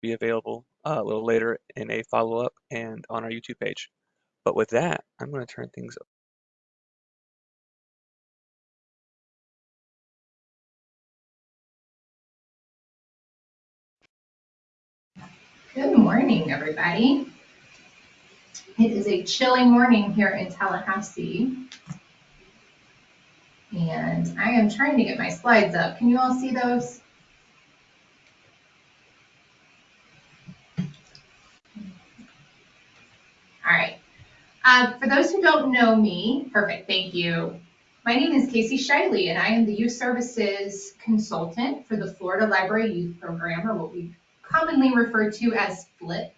be available uh, a little later in a follow-up and on our YouTube page. But with that, I'm going to turn things over. Good morning, everybody. It is a chilly morning here in Tallahassee. And I am trying to get my slides up. Can you all see those? All right. Uh, for those who don't know me, perfect, thank you. My name is Casey Shiley, and I am the Youth Services Consultant for the Florida Library Youth Program, or what we commonly refer to as FLYP.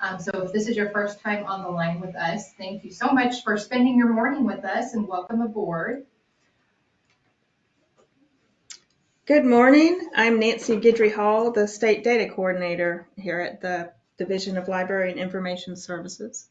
Um, so if this is your first time on the line with us, thank you so much for spending your morning with us and welcome aboard. Good morning. I'm Nancy Guidry Hall, the State Data Coordinator here at the Division of Library and Information Services.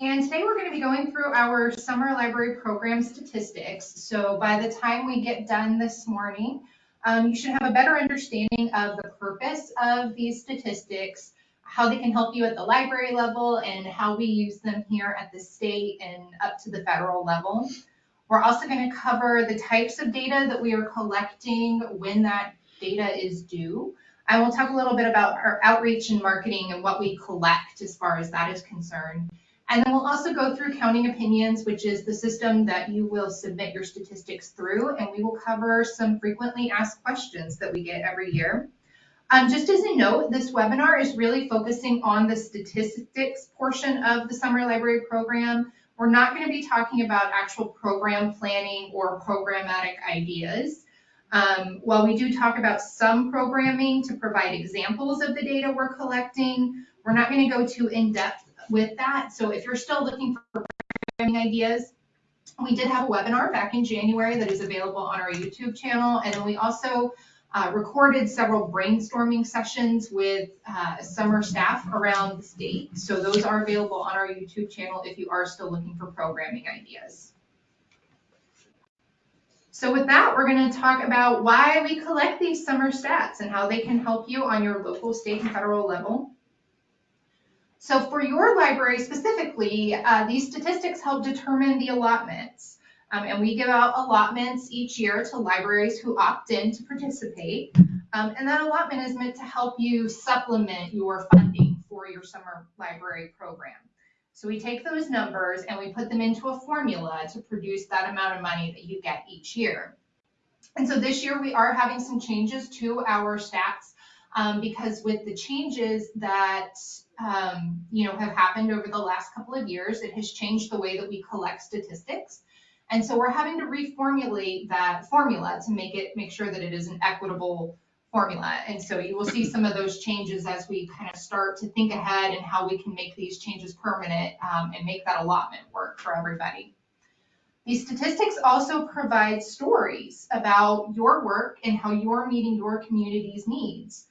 And today we're going to be going through our summer library program statistics. So by the time we get done this morning, um, you should have a better understanding of the purpose of these statistics, how they can help you at the library level, and how we use them here at the state and up to the federal level. We're also going to cover the types of data that we are collecting when that data is due. I will talk a little bit about our outreach and marketing and what we collect as far as that is concerned. And then we'll also go through Counting Opinions, which is the system that you will submit your statistics through, and we will cover some frequently asked questions that we get every year. Um, just as a note, this webinar is really focusing on the statistics portion of the summer library program. We're not going to be talking about actual program planning or programmatic ideas. Um, while we do talk about some programming to provide examples of the data we're collecting, we're not going to go too in-depth with that. So if you're still looking for programming ideas, we did have a webinar back in January that is available on our YouTube channel. And then we also uh, recorded several brainstorming sessions with uh, summer staff around the state. So those are available on our YouTube channel if you are still looking for programming ideas. So with that, we're going to talk about why we collect these summer stats and how they can help you on your local, state, and federal level. So for your library specifically, uh, these statistics help determine the allotments. Um, and we give out allotments each year to libraries who opt in to participate. Um, and that allotment is meant to help you supplement your funding for your summer library program. So we take those numbers and we put them into a formula to produce that amount of money that you get each year. And so this year we are having some changes to our stats um, because with the changes that um, you know have happened over the last couple of years, it has changed the way that we collect statistics. And so we're having to reformulate that formula to make it make sure that it is an equitable formula. And so you will see some of those changes as we kind of start to think ahead and how we can make these changes permanent um, and make that allotment work for everybody. These statistics also provide stories about your work and how you're meeting your community's needs.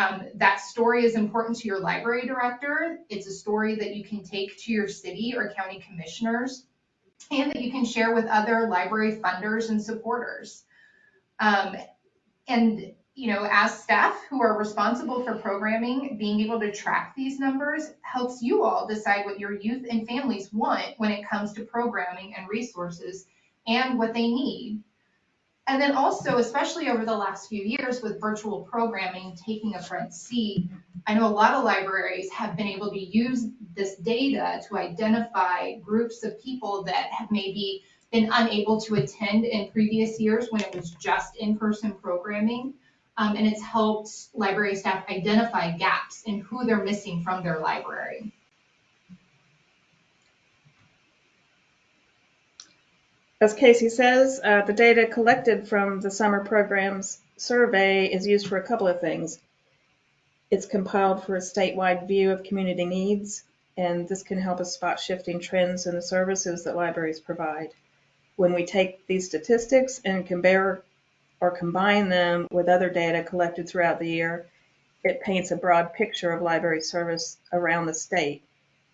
Um, that story is important to your library director. It's a story that you can take to your city or county commissioners and that you can share with other library funders and supporters. Um, and you know, as staff who are responsible for programming, being able to track these numbers helps you all decide what your youth and families want when it comes to programming and resources and what they need. And then also, especially over the last few years with virtual programming taking a front seat, I know a lot of libraries have been able to use this data to identify groups of people that have maybe been unable to attend in previous years when it was just in-person programming. Um, and it's helped library staff identify gaps in who they're missing from their library. As Casey says, uh, the data collected from the summer programs survey is used for a couple of things. It's compiled for a statewide view of community needs, and this can help us spot shifting trends in the services that libraries provide. When we take these statistics and compare or combine them with other data collected throughout the year, it paints a broad picture of library service around the state,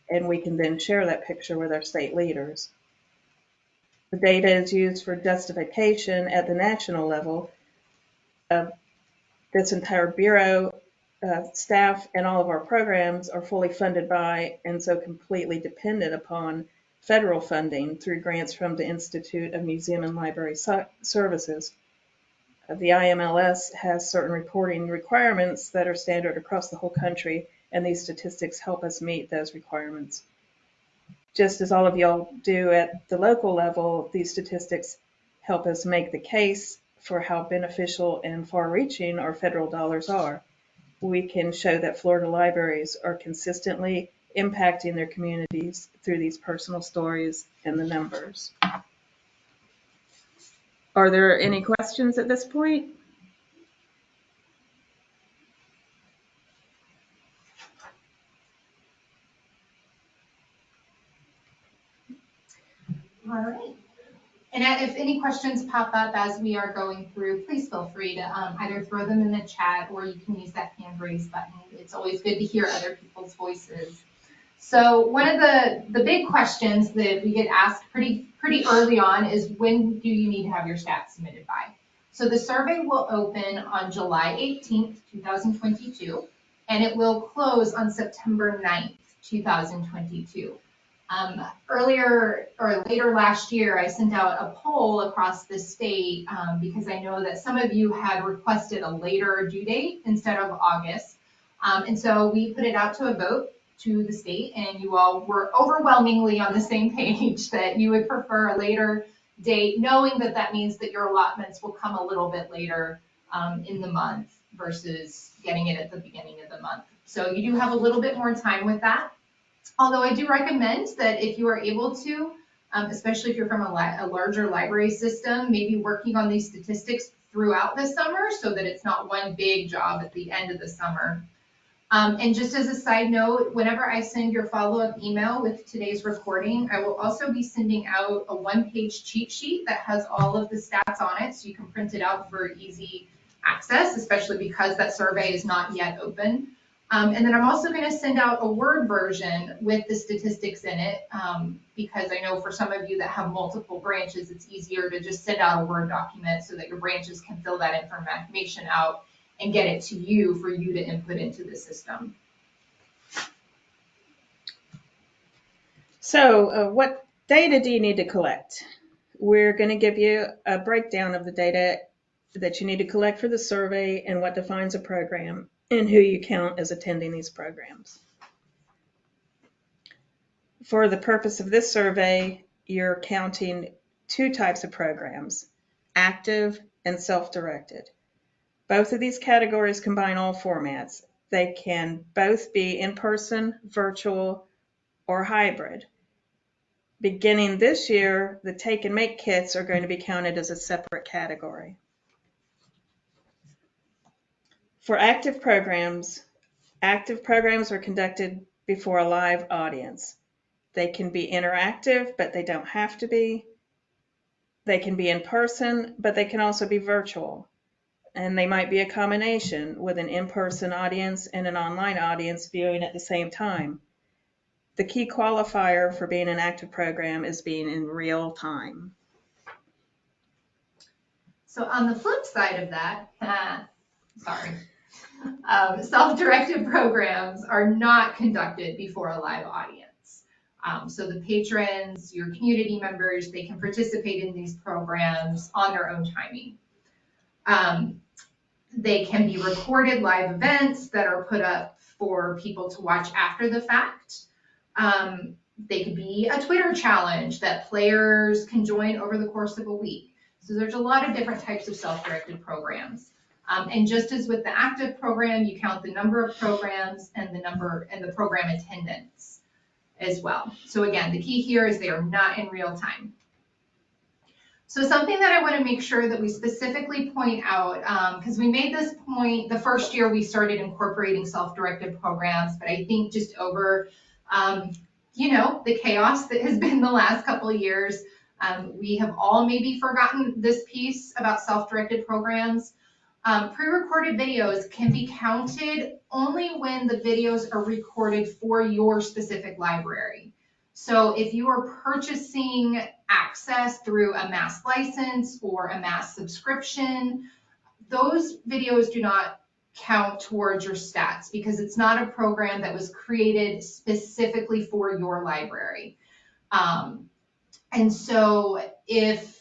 and we can then share that picture with our state leaders. The data is used for justification at the national level. Uh, this entire bureau uh, staff and all of our programs are fully funded by and so completely dependent upon federal funding through grants from the Institute of Museum and Library Ser- Services. Uh, The IMLS has certain reporting requirements that are standard across the whole country, and these statistics help us meet those requirements. Just as all of y'all do at the local level, these statistics help us make the case for how beneficial and far-reaching our federal dollars are. We can show that Florida libraries are consistently impacting their communities through these personal stories and the numbers. Are there any questions at this point? All right. And if any questions pop up as we are going through, please feel free to um, either throw them in the chat or you can use that hand raise button. It's always good to hear other people's voices. So one of the, the big questions that we get asked pretty, pretty early on is when do you need to have your stats submitted by? So the survey will open on July 18th, 2022, and it will close on September 9th, 2022. Um, earlier or later last year, I sent out a poll across the state um, because I know that some of you had requested a later due date instead of August. Um, and so we put it out to a vote to the state, and you all were overwhelmingly on the same page that you would prefer a later date, knowing that that means that your allotments will come a little bit later um, in the month versus getting it at the beginning of the month. So you do have a little bit more time with that. Although I do recommend that if you are able to, um, especially if you're from a, li- a larger library system, maybe working on these statistics throughout the summer so that it's not one big job at the end of the summer. Um, and just as a side note, whenever I send your follow-up email with today's recording, I will also be sending out a one-page cheat sheet that has all of the stats on it, so you can print it out for easy access, especially because that survey is not yet open. Um, and then I'm also going to send out a Word version with the statistics in it, um, because I know for some of you that have multiple branches, it's easier to just send out a Word document so that your branches can fill that information out and get it to you for you to input into the system. So uh, what data do you need to collect? We're going to give you a breakdown of the data that you need to collect for the survey and what defines a program and who you count as attending these programs. For the purpose of this survey, you're counting two types of programs, active and self-directed. Both of these categories combine all formats. They can both be in-person, virtual, or hybrid. Beginning this year, the take and make kits are going to be counted as a separate category. For active programs, active programs are conducted before a live audience. They can be interactive, but they don't have to be. They can be in person, but they can also be virtual. And they might be a combination with an in-person audience and an online audience viewing at the same time. The key qualifier for being an active program is being in real time. So on the flip side of that, ah, sorry, um, self-directed programs are not conducted before a live audience. Um, so the patrons, your community members, they can participate in these programs on their own timing. Um, they can be recorded live events that are put up for people to watch after the fact. Um, they could be a Twitter challenge that players can join over the course of a week. So there's a lot of different types of self-directed programs. Um, and just as with the active program, you count the number of programs and the number and the program attendance as well. So again, the key here is they are not in real time. So something that I want to make sure that we specifically point out, because um, we made this point the first year we started incorporating self-directed programs, but I think just over, um, you know, the chaos that has been the last couple years, um, we have all maybe forgotten this piece about self-directed programs. Um, pre-recorded videos can be counted only when the videos are recorded for your specific library. So if you are purchasing access through a mass license or a mass subscription, those videos do not count towards your stats because it's not a program that was created specifically for your library. Um, and so if,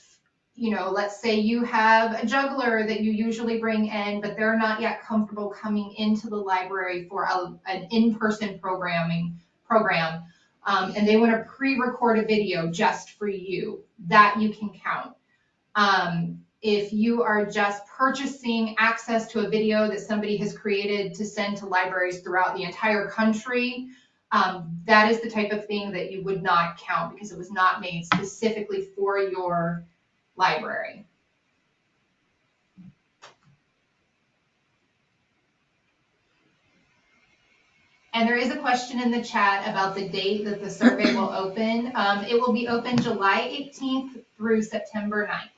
you know, let's say you have a juggler that you usually bring in, but they're not yet comfortable coming into the library for a, an in-person programming program, um, and they want to pre-record a video just for you, that you can count. Um, if you are just purchasing access to a video that somebody has created to send to libraries throughout the entire country, um, that is the type of thing that you would not count because it was not made specifically for your library. And there is a question in the chat about the date that the survey will open. Um, it will be open July 18th through September 9th.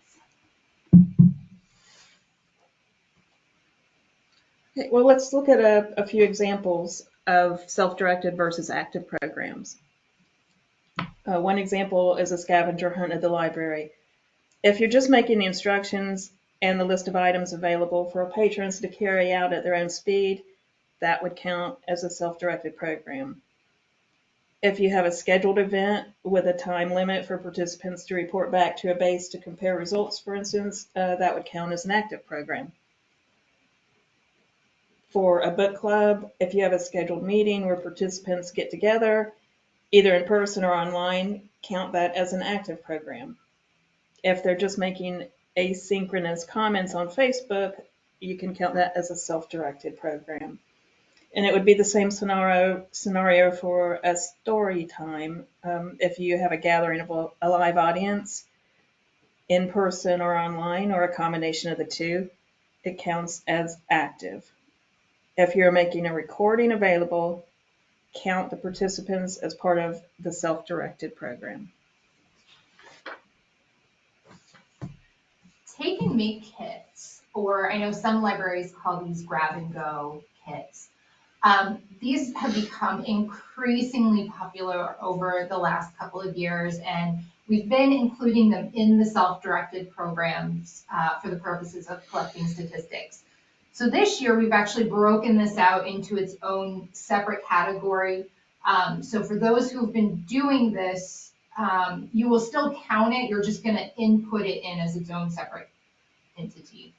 Okay, well, let's look at a, a few examples of self-directed versus active programs. Uh, one example is a scavenger hunt at the library. If you're just making the instructions and the list of items available for patrons to carry out at their own speed, that would count as a self-directed program. If you have a scheduled event with a time limit for participants to report back to a base to compare results, for instance, uh, that would count as an active program. For a book club, if you have a scheduled meeting where participants get together, either in person or online, count that as an active program. If they're just making asynchronous comments on Facebook, you can count that as a self-directed program. And it would be the same scenario scenario for a story time. Um, if you have a gathering of a, a live audience, in person or online, or a combination of the two, it counts as active. If you're making a recording available, count the participants as part of the self-directed program. Take and make kits, or I know some libraries call these grab and go kits. Um, these have become increasingly popular over the last couple of years, and we've been including them in the self-directed programs uh, for the purposes of collecting statistics. So this year, we've actually broken this out into its own separate category. Um, so for those who've been doing this, um, you will still count it, you're just gonna input it in as its own separate entity.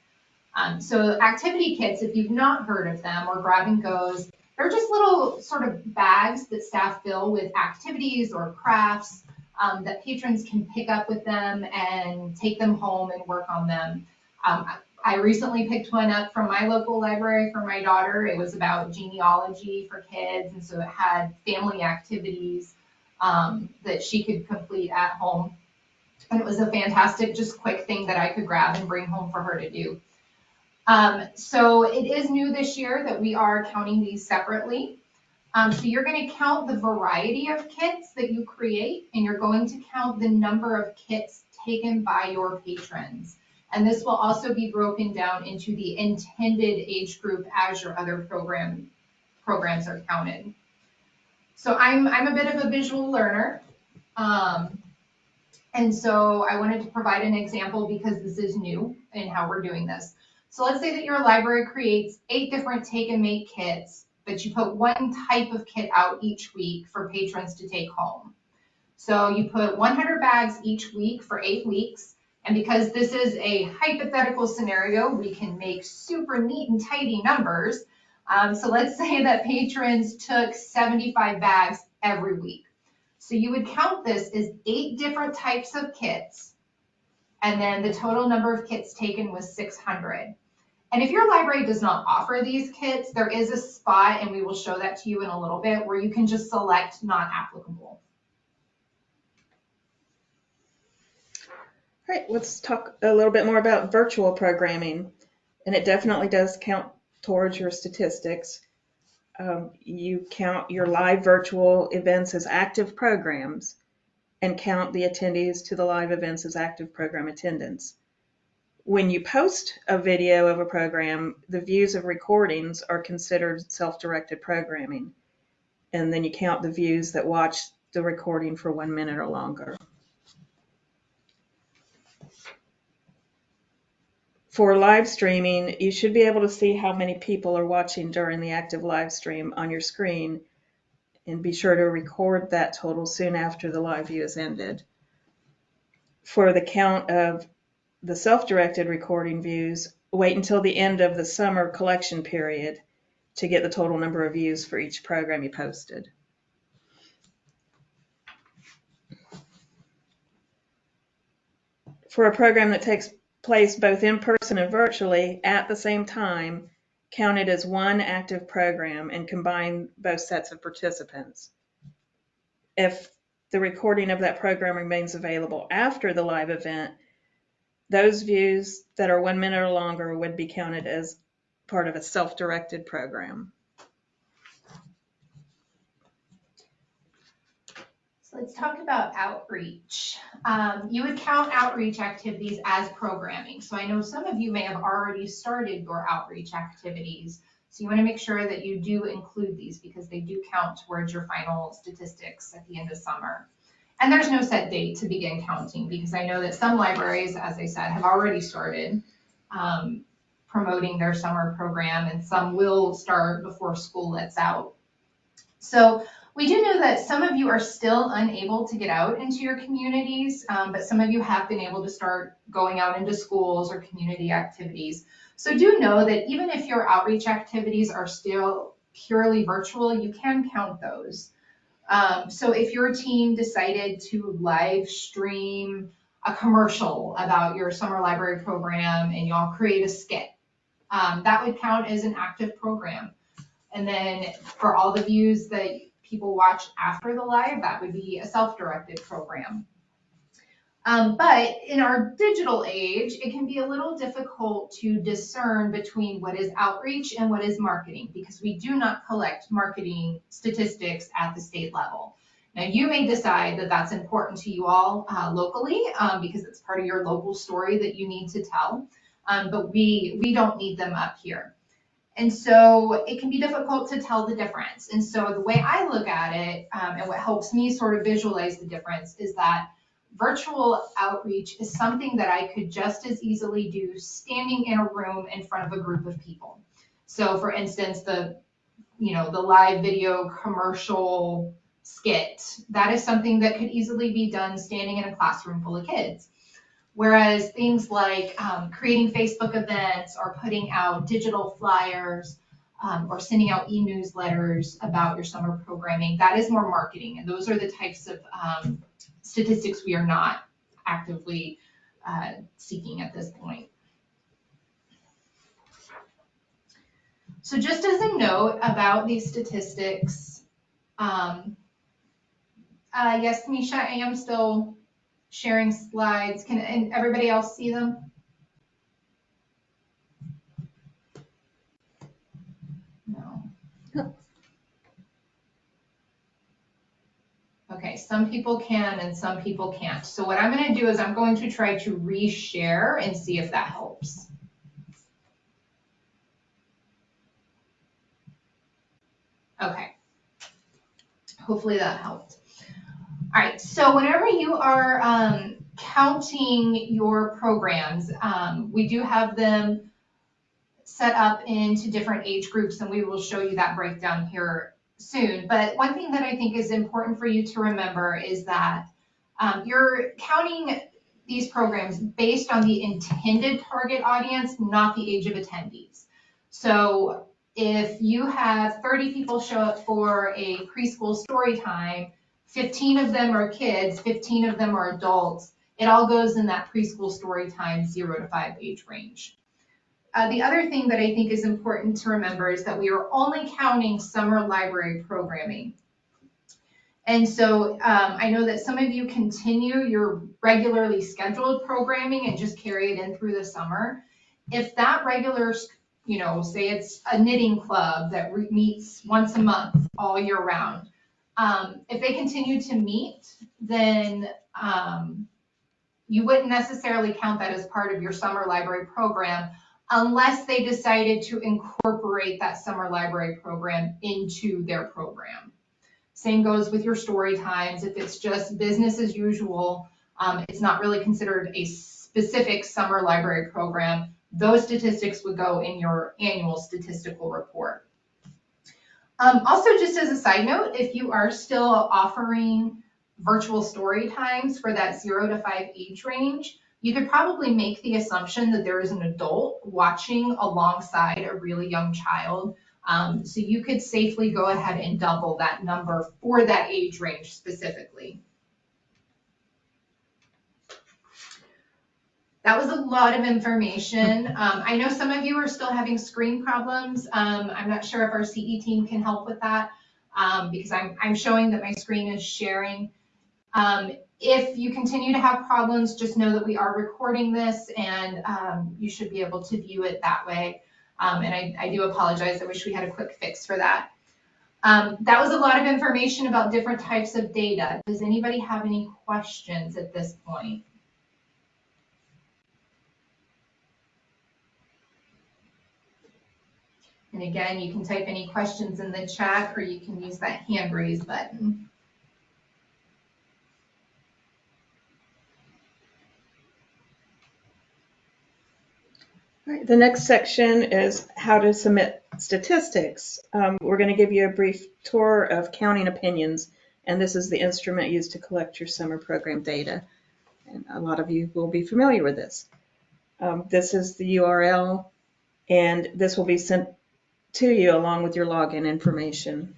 Um, so activity kits, if you've not heard of them, or grab and goes, they're just little sort of bags that staff fill with activities or crafts um, that patrons can pick up with them and take them home and work on them. Um, I recently picked one up from my local library for my daughter. It was about genealogy for kids, and so it had family activities um, that she could complete at home. And it was a fantastic, just quick thing that I could grab and bring home for her to do. Um, so it is new this year that we are counting these separately. Um, so you're going to count the variety of kits that you create, and you're going to count the number of kits taken by your patrons. And this will also be broken down into the intended age group as your other program programs are counted. So I'm, I'm a bit of a visual learner. Um, and so I wanted to provide an example because this is new in how we're doing this. So let's say that your library creates eight different take and make kits, but you put one type of kit out each week for patrons to take home. So you put 100 bags each week for eight weeks. And because this is a hypothetical scenario, we can make super neat and tidy numbers. Um, so let's say that patrons took 75 bags every week. So you would count this as eight different types of kits. And then the total number of kits taken was 600. And if your library does not offer these kits, there is a spot, and we will show that to you in a little bit, where you can just select not applicable. All right, let's talk a little bit more about virtual programming. And it definitely does count towards your statistics. Um, you count your live virtual events as active programs and count the attendees to the live events as active program attendance. When you post a video of a program, the views of recordings are considered self-directed programming. And then you count the views that watch the recording for one minute or longer. For live streaming, you should be able to see how many people are watching during the active live stream on your screen. And be sure to record that total soon after the live view is ended. For the count of the self-directed recording views, wait until the end of the summer collection period to get the total number of views for each program you posted. For a program that takes place both in person and virtually at the same time, counted as one active program and combine both sets of participants. If the recording of that program remains available after the live event, those views that are one minute or longer would be counted as part of a self-directed program. So let's talk about outreach. Um, you would count outreach activities as programming. So I know some of you may have already started your outreach activities. So you want to make sure that you do include these because they do count towards your final statistics at the end of summer. And there's no set date to begin counting because I know that some libraries, as I said, have already started um, promoting their summer program and some will start before school lets out. So we do know that some of you are still unable to get out into your communities, um, but some of you have been able to start going out into schools or community activities. So do know that even if your outreach activities are still purely virtual, you can count those. Um, so if your team decided to live stream a commercial about your summer library program and y'all create a skit, um, that would count as an active program. And then for all the views that people watch after the live, that would be a self-directed program. Um, but in our digital age, it can be a little difficult to discern between what is outreach and what is marketing because we do not collect marketing statistics at the state level. Now, you may decide that that's important to you all uh, locally um, because it's part of your local story that you need to tell, um, but we, we don't need them up here. And so it can be difficult to tell the difference. And so the way I look at it um, and what helps me sort of visualize the difference is that virtual outreach is something that I could just as easily do standing in a room in front of a group of people. So for instance, the, you know, the live video commercial skit, that is something that could easily be done standing in a classroom full of kids. Whereas things like um, creating Facebook events or putting out digital flyers um, or sending out e-newsletters about your summer programming, that is more marketing. And those are the types of um, statistics we are not actively uh, seeking at this point. So just as a note about these statistics, um, uh, yes, Misha, I am still sharing slides. Can everybody else see them? No. Okay, some people can and some people can't. So what I'm going to do is I'm going to try to reshare and see if that helps. Okay. Hopefully that helped. All right, so whenever you are um, counting your programs, um, we do have them set up into different age groups and we will show you that breakdown here soon. But one thing that I think is important for you to remember is that um, you're counting these programs based on the intended target audience, not the age of attendees. So if you have 30 people show up for a preschool story time, 15 of them are kids, 15 of them are adults. It all goes in that preschool story time, zero to five age range. Uh, the other thing that I think is important to remember is that we are only counting summer library programming. And so um, I know that some of you continue your regularly scheduled programming and just carry it in through the summer. If that regular, you know, say it's a knitting club that meets once a month all year round, um, if they continue to meet, then um, you wouldn't necessarily count that as part of your summer library program unless they decided to incorporate that summer library program into their program. Same goes with your story times. If it's just business as usual, um, it's not really considered a specific summer library program those statistics would go in your annual statistical report. Um, also, just as a side note, if you are still offering virtual story times for that zero to five age range, you could probably make the assumption that there is an adult watching alongside a really young child. Um, so you could safely go ahead and double that number for that age range specifically. That was a lot of information. Um, I know some of you are still having screen problems. Um, I'm not sure if our CE team can help with that um, because I'm, I'm showing that my screen is sharing. Um, if you continue to have problems, just know that we are recording this and um, you should be able to view it that way. Um, and I, I do apologize. I wish we had a quick fix for that. That was a lot of information about different types of data. Does anybody have any questions at this point? And again, you can type any questions in the chat or you can use that hand raise button. All right, the next section is how to submit statistics. Um, we're going to give you a brief tour of Counting Opinions, and this is the instrument used to collect your summer program data. And a lot of you will be familiar with this. Um, this is the URL, and this will be sent to you along with your login information.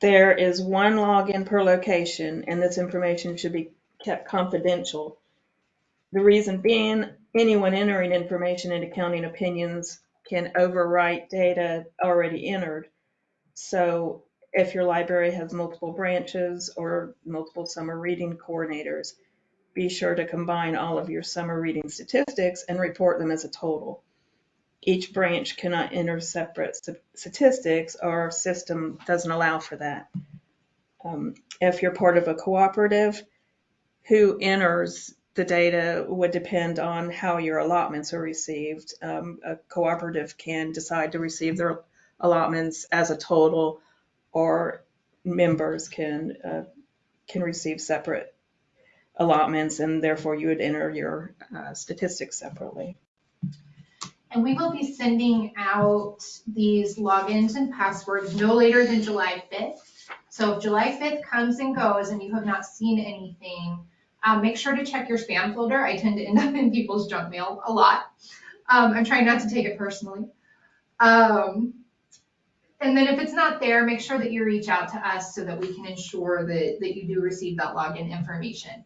There is one login per location, and this information should be kept confidential. The reason being, anyone entering information into Counting Opinions can overwrite data already entered. So if your library has multiple branches or multiple summer reading coordinators, be sure to combine all of your summer reading statistics and report them as a total. Each branch cannot enter separate statistics. Our system doesn't allow for that. Um, if you're part of a cooperative, who enters the data would depend on how your allotments are received. Um, a cooperative can decide to receive their allotments as a total, or members can uh, can receive separate allotments, and therefore you would enter your uh, statistics separately. And we will be sending out these logins and passwords no later than July 5th. So if July 5th comes and goes and you have not seen anything, um, make sure to check your spam folder. I tend to end up in people's junk mail a lot. Um, I'm trying not to take it personally. Um, and then if it's not there, make sure that you reach out to us so that we can ensure that, that you do receive that login information.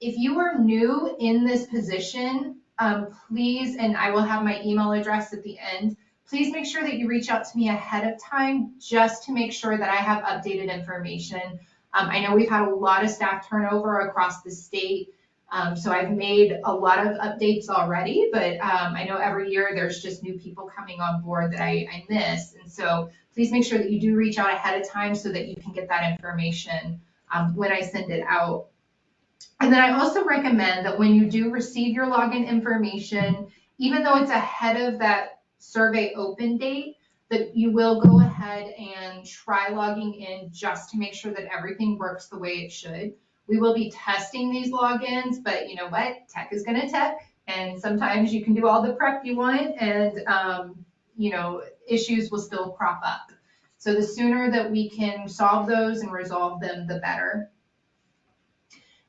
If you are new in this position, um, please, and I will have my email address at the end, please make sure that you reach out to me ahead of time just to make sure that I have updated information um, I know we've had a lot of staff turnover across the state. Um, so I've made a lot of updates already, but um, I know every year there's just new people coming on board that I, I miss. And so please make sure that you do reach out ahead of time so that you can get that information um, when I send it out. And then I also recommend that when you do receive your login information, even though it's ahead of that survey open date, that you will go ahead and try logging in just to make sure that everything works the way it should. We will be testing these logins, but you know what? Tech is going to tech. And sometimes you can do all the prep you want and, um, you know, issues will still crop up. So the sooner that we can solve those and resolve them, the better.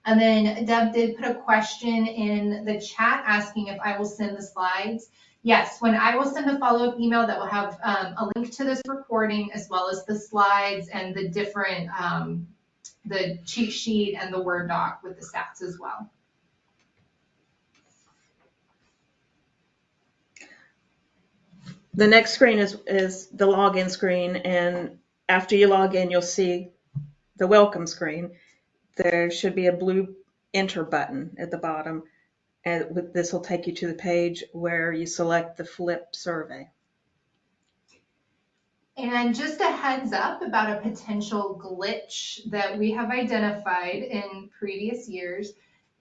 And then Deb did put a question in the chat asking if I will send the slides. Yes, when I will send a follow-up email that will have um, a link to this recording as well as the slides and the different, um, the cheat sheet and the Word doc with the stats as well. The next screen is, is the login screen, and after you log in, you'll see the welcome screen. There should be a blue enter button at the bottom. And this will take you to the page where you select the FLYP survey. And just a heads up about a potential glitch that we have identified in previous years.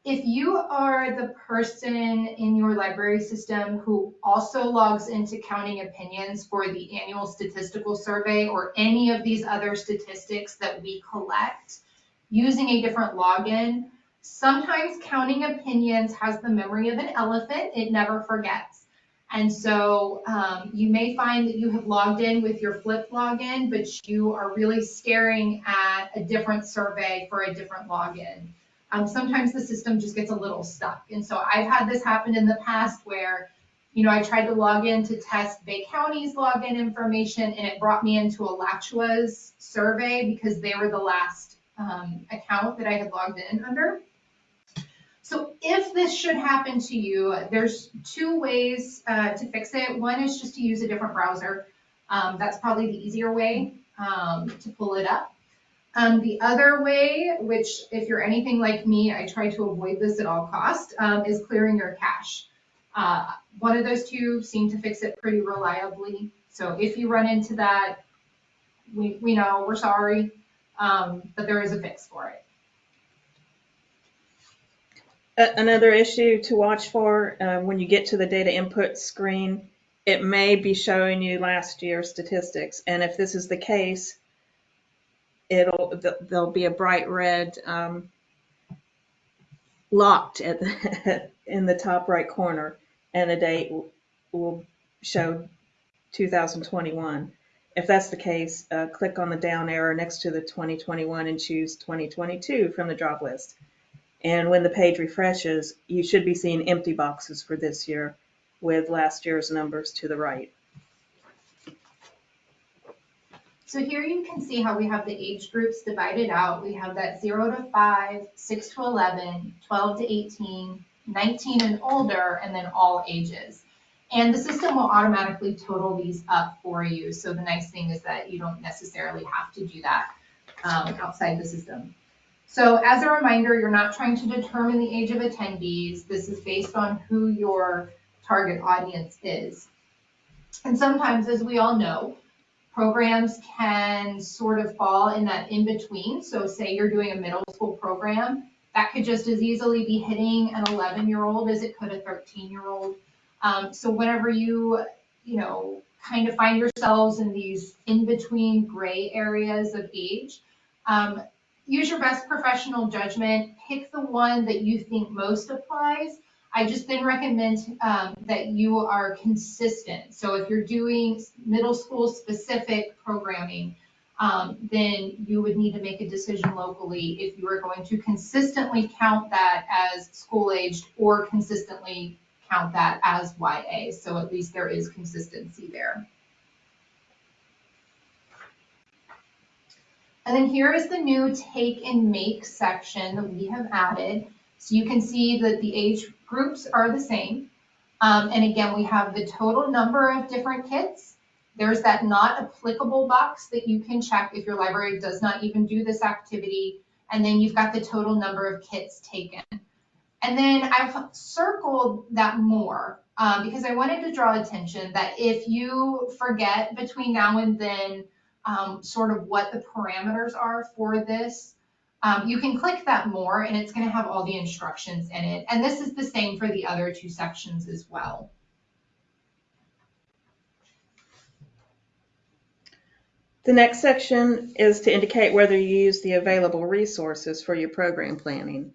If you are the person in your library system who also logs into Counting Opinions for the annual statistical survey or any of these other statistics that we collect using a different login, Sometimes Counting Opinions has the memory of an elephant, it never forgets. And so um, you may find that you have logged in with your FLYP login, but you are really staring at a different survey for a different login. Um, sometimes the system just gets a little stuck. And so I've had this happen in the past where, you know, I tried to log in to test Bay County's login information and it brought me into Alachua's survey because they were the last um, account that I had logged in under. So if this should happen to you, there's two ways uh, to fix it. One is just to use a different browser. Um, that's probably the easier way um, to pull it up. Um, the other way, which if you're anything like me, I try to avoid this at all cost, um, is clearing your cache. Uh, one of those two seem to fix it pretty reliably. So if you run into that, we, we know, we're sorry, um, but there is a fix for it. Another issue to watch for, uh, when you get to the data input screen, it may be showing you last year's statistics. And if this is the case, it'll, there'll be a bright red, um, locked at, the- in the top right corner, and the date will show 2021. If that's the case, uh, click on the down arrow next to the 2021 and choose 2022 from the drop list. And when the page refreshes, you should be seeing empty boxes for this year with last year's numbers to the right. So here you can see how we have the age groups divided out. We have that zero to five, six to 11, 12 to 18, 19 and older, and then all ages. And the system will automatically total these up for you. So the nice thing is that you don't necessarily have to do that um, outside the system. So as a reminder, you're not trying to determine the age of attendees. This is based on who your target audience is. And sometimes, as we all know, programs can sort of fall in that in between. So say you're doing a middle school program, that could just as easily be hitting an 11 year old as it could a 13 year old. Um, so whenever you, you know, kind of find yourselves in these in between gray areas of age, um, use your best professional judgment. Pick the one that you think most applies. I just then recommend um, that you are consistent. So if you're doing middle school specific programming, um, then you would need to make a decision locally if you are going to consistently count that as school aged or consistently count that as YA. So at least there is consistency there. And then here is the new take and make section that we have added. So you can see that the age groups are the same. Um, and again, we have the total number of different kits. There's that not applicable box that you can check if your library does not even do this activity. And then you've got the total number of kits taken. And then I've circled that more um, because I wanted to draw attention that if you forget between now and then um, sort of what the parameters are for this, um, you can click that more and it's going to have all the instructions in it. And this is the same for the other two sections as well. The next section is to indicate whether you use the available resources for your program planning.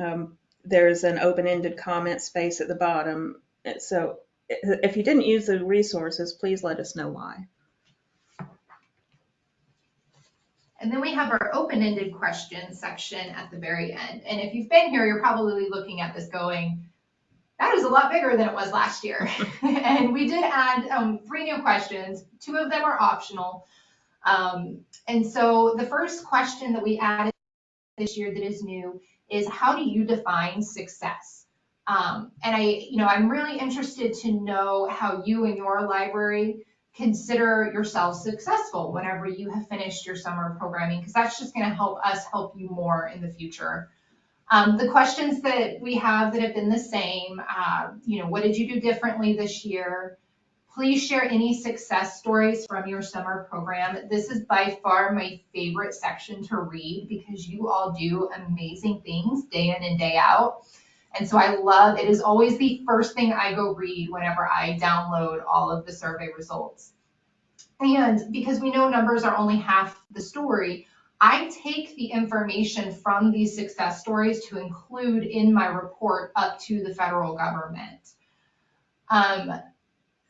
Um, there's an open-ended comment space at the bottom. So if you didn't use the resources, please let us know why. And then we have our open-ended question section at the very end. And if you've been here, you're probably looking at this going, that is a lot bigger than it was last year. and we did add um, three new questions. Two of them are optional. Um, and so the first question that we added this year that is new is how do you define success? Um, and I, you know, I'm really interested to know how you and your library consider yourself successful whenever you have finished your summer programming, because that's just going to help us help you more in the future. Um, the questions that we have that have been the same, uh, you know, what did you do differently this year? Please share any success stories from your summer program. This is by far my favorite section to read because you all do amazing things day in and day out. And so I love, it is always the first thing I go read whenever I download all of the survey results. And because we know numbers are only half the story, I take the information from these success stories to include in my report up to the federal government. Um,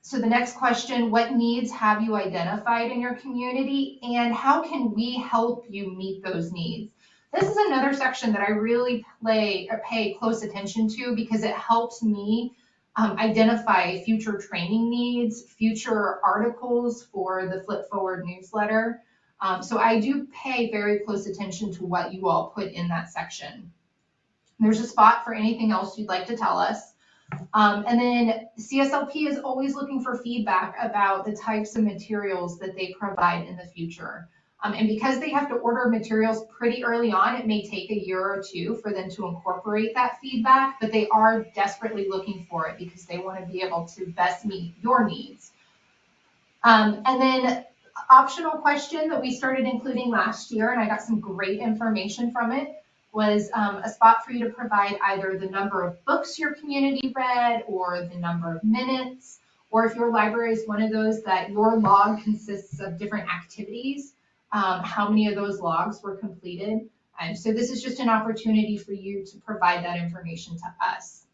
so the next question, what needs have you identified in your community and how can we help you meet those needs? This is another section that I really play or pay close attention to because it helps me um, identify future training needs, future articles for the FLYP Forward newsletter. Um, so I do pay very close attention to what you all put in that section. There's a spot for anything else you'd like to tell us. Um, and then CSLP is always looking for feedback about the types of materials that they provide in the future. Um, and because they have to order materials pretty early on, it may take a year or two for them to incorporate that feedback, but they are desperately looking for it because they want to be able to best meet your needs. Um, and then optional question that we started including last year, and I got some great information from it, was um, a spot for you to provide either the number of books your community read or the number of minutes, or if your library is one of those that your log consists of different activities, um, how many of those logs were completed. And so this is just an opportunity for you to provide that information to us.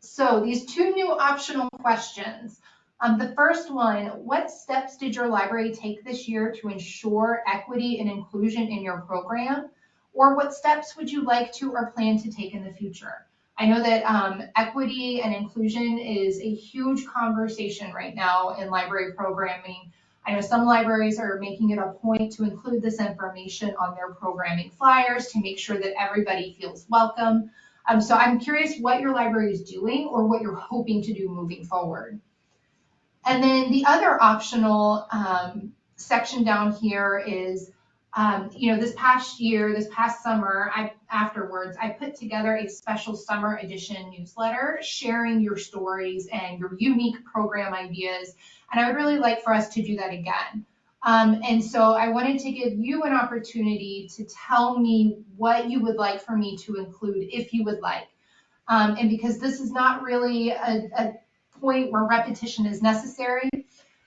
So these two new optional questions. Um, the first one, what steps did your library take this year to ensure equity and inclusion in your program? Or what steps would you like to or plan to take in the future? I know that um, equity and inclusion is a huge conversation right now in library programming. I know some libraries are making it a point to include this information on their programming flyers to make sure that everybody feels welcome. Um, so I'm curious what your library is doing or what you're hoping to do moving forward. And then the other optional um, section down here is um, you know, this past year, this past summer, I afterwards, I put together a special summer edition newsletter sharing your stories and your unique program ideas. And I would really like for us to do that again. Um, and so I wanted to give you an opportunity to tell me what you would like for me to include if you would like. Um, and because this is not really a, a point where repetition is necessary,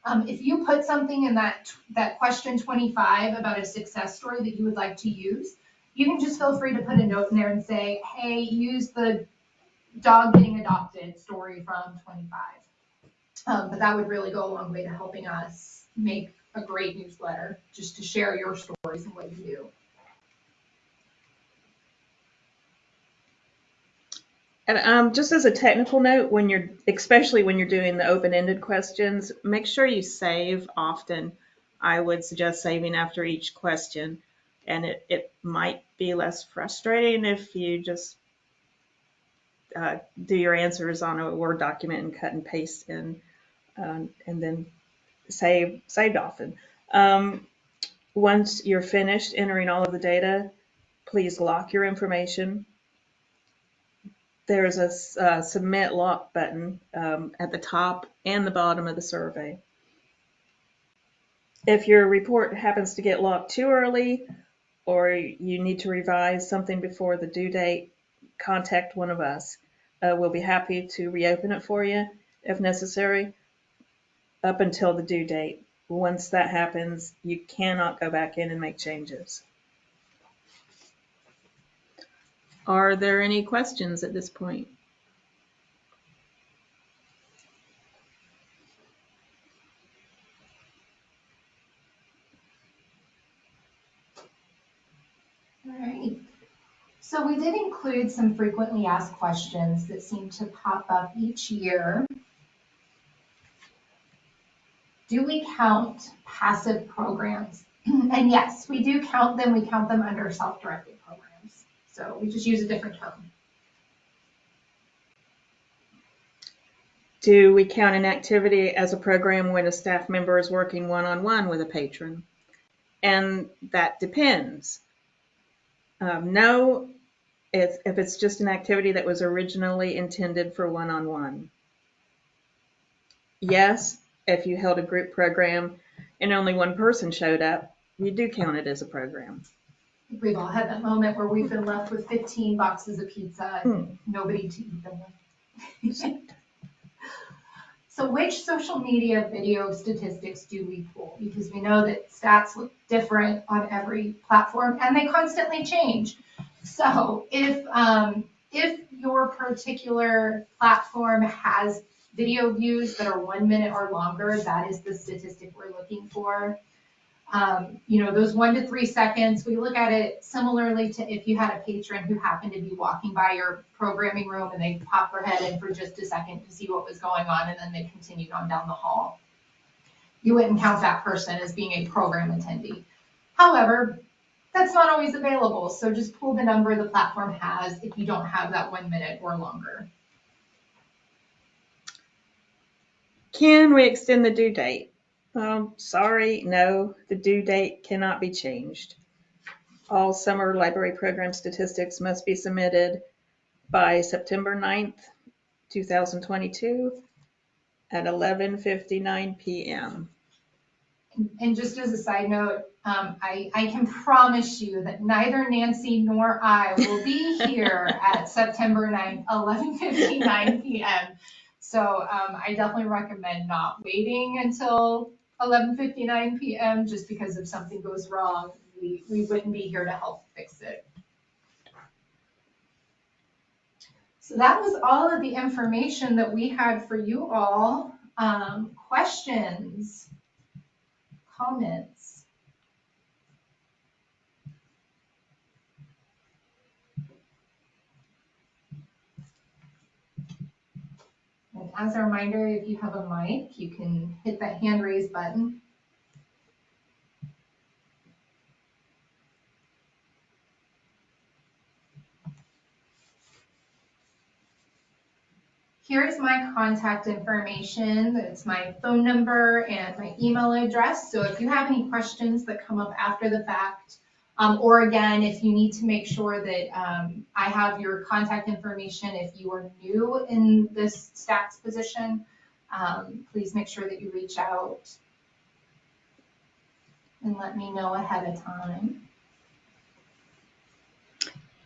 um, if you put something in that, that question 25 about a success story that you would like to use, you can just feel free to put a note in there and say, hey, use the dog getting adopted story from 25. Um, but that would really go a long way to helping us make a great newsletter, just to share your stories and what you do. And um, just as a technical note, when you're, especially when you're doing the open-ended questions, make sure you save often. I would suggest saving after each question. And it, it might be less frustrating if you just uh, do your answers on a Word document and cut and paste in, um, and then save, saved often. Um, once you're finished entering all of the data, please lock your information there's a uh, submit lock button um, at the top and the bottom of the survey. If your report happens to get locked too early or you need to revise something before the due date, contact one of us. Uh, we'll be happy to reopen it for you if necessary up until the due date. Once that happens, you cannot go back in and make changes. Are there any questions at this point? All right. So we did include some frequently asked questions that seem to pop up each year. Do we count passive programs? and yes, we do count them. We count them under self-directed. So we just use a different term. Do we count an activity as a program when a staff member is working one-on-one with a patron? And that depends. Um, no, if, if it's just an activity that was originally intended for one-on-one. Yes, if you held a group program and only one person showed up, you do count it as a program. We've all had that moment where we've been left with 15 boxes of pizza and nobody to eat them with. So which social media video statistics do we pull? Because we know that stats look different on every platform and they constantly change. So if, um, if your particular platform has video views that are one minute or longer, that is the statistic we're looking for. Um, you know, those one to three seconds, we look at it similarly to if you had a patron who happened to be walking by your programming room and they popped their head in for just a second to see what was going on and then they continued on down the hall. You wouldn't count that person as being a program attendee. However, that's not always available, so just pull the number the platform has if you don't have that one minute or longer. Can we extend the due date? Um, sorry, no, the due date cannot be changed. All summer library program statistics must be submitted by September 9th, 2022 at 11:59 PM. And just as a side note, um, I, I can promise you that neither Nancy nor I will be here at September 9th, 11:59 PM. So, um, I definitely recommend not waiting until 11:59 PM, just because if something goes wrong, we, we wouldn't be here to help fix it. So that was all of the information that we had for you all. Um, questions? Comments? And as a reminder, if you have a mic, you can hit that hand raise button. Here's my contact information. It's my phone number and my email address. So if you have any questions that come up after the fact, um, or again, if you need to make sure that um, I have your contact information if you are new in this stats position, um, please make sure that you reach out and let me know ahead of time.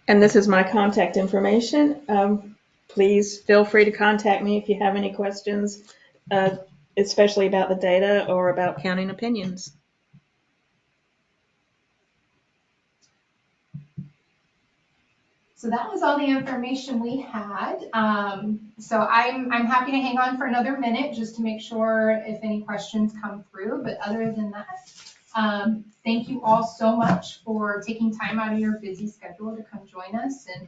And this is my contact information. Um, please feel free to contact me if you have any questions, uh, especially about the data or about Counting Opinions. So that was all the information we had. Um, so I'm, I'm happy to hang on for another minute just to make sure if any questions come through. But other than that, um, thank you all so much for taking time out of your busy schedule to come join us. And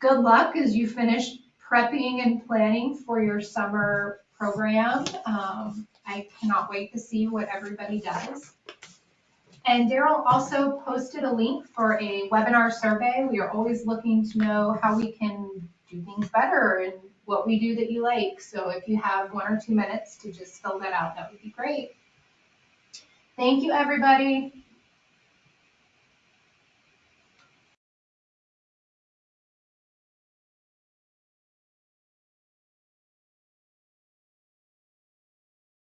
good luck as you finish prepping and planning for your summer program. Um, I cannot wait to see what everybody does. And Daryl also posted a link for a webinar survey. We are always looking to know how we can do things better and what we do that you like. So if you have one or two minutes to just fill that out, that would be great. Thank you, everybody.